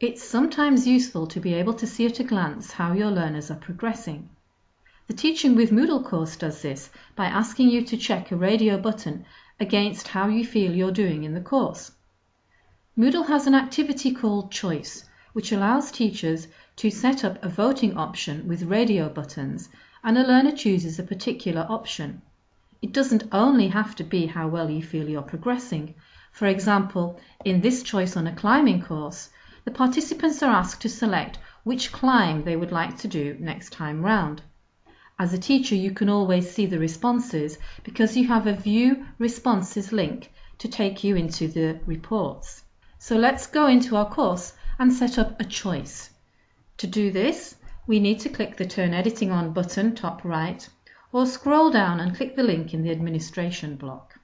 It's sometimes useful to be able to see at a glance how your learners are progressing. The Teaching with Moodle course does this by asking you to check a radio button against how you feel you're doing in the course. Moodle has an activity called Choice, which allows teachers to set up a voting option with radio buttons and a learner chooses a particular option. It doesn't only have to be how well you feel you're progressing. For example, in this choice on a climbing course, the participants are asked to select which climb they would like to do next time round. As a teacher, you can always see the responses because you have a View Responses link to take you into the reports. So let's go into our course and set up a choice. To do this, we need to click the Turn Editing On button top right or scroll down and click the link in the administration block.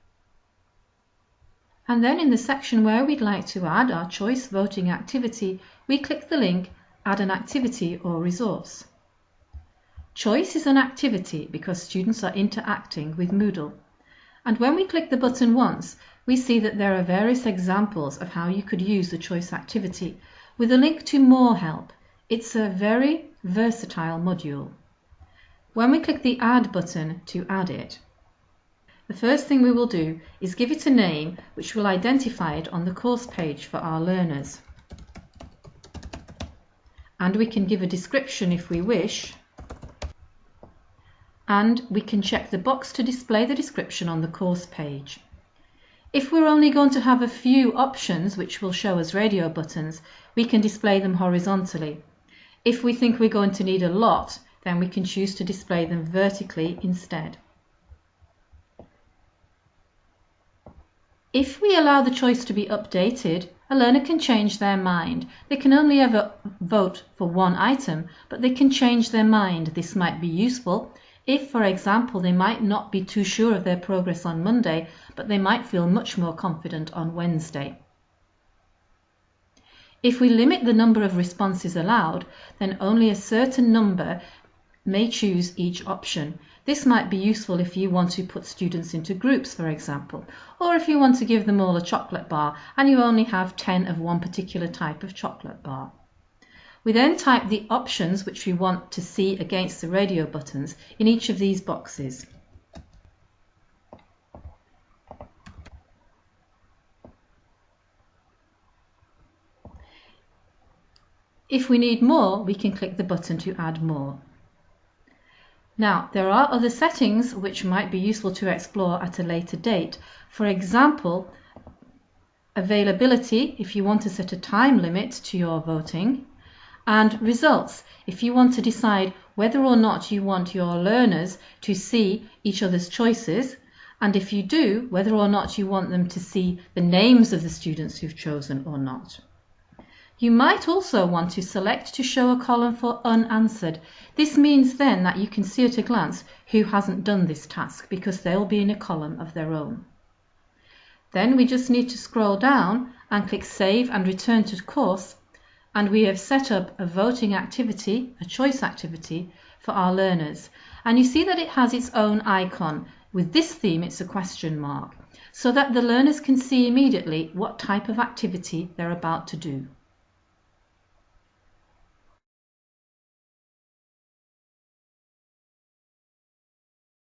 And then in the section where we'd like to add our choice voting activity, we click the link Add an activity or resource. Choice is an activity because students are interacting with Moodle. And when we click the button once, we see that there are various examples of how you could use the choice activity with a link to more help. It's a very versatile module. When we click the Add button to add it, the first thing we will do is give it a name which will identify it on the course page for our learners. And we can give a description if we wish, and we can check the box to display the description on the course page. If we're only going to have a few options which will show as radio buttons, we can display them horizontally. If we think we're going to need a lot, then we can choose to display them vertically instead. If we allow the choice to be updated, a learner can change their mind. They can only ever vote for one item, but they can change their mind. This might be useful if, for example, they might not be too sure of their progress on Monday, but they might feel much more confident on Wednesday. If we limit the number of responses allowed, then only a certain number may choose each option. This might be useful if you want to put students into groups, for example, or if you want to give them all a chocolate bar and you only have 10 of one particular type of chocolate bar. We then type the options which we want to see against the radio buttons in each of these boxes. If we need more, we can click the button to add more. Now, there are other settings which might be useful to explore at a later date. For example, availability, if you want to set a time limit to your voting, and results, if you want to decide whether or not you want your learners to see each other's choices, and if you do, whether or not you want them to see the names of the students who've chosen or not. You might also want to select to show a column for unanswered. This means then that you can see at a glance who hasn't done this task because they'll be in a column of their own. Then we just need to scroll down and click Save and Return to Course and we have set up a voting activity, a choice activity for our learners. And you see that it has its own icon. With this theme it's a question mark so that the learners can see immediately what type of activity they're about to do.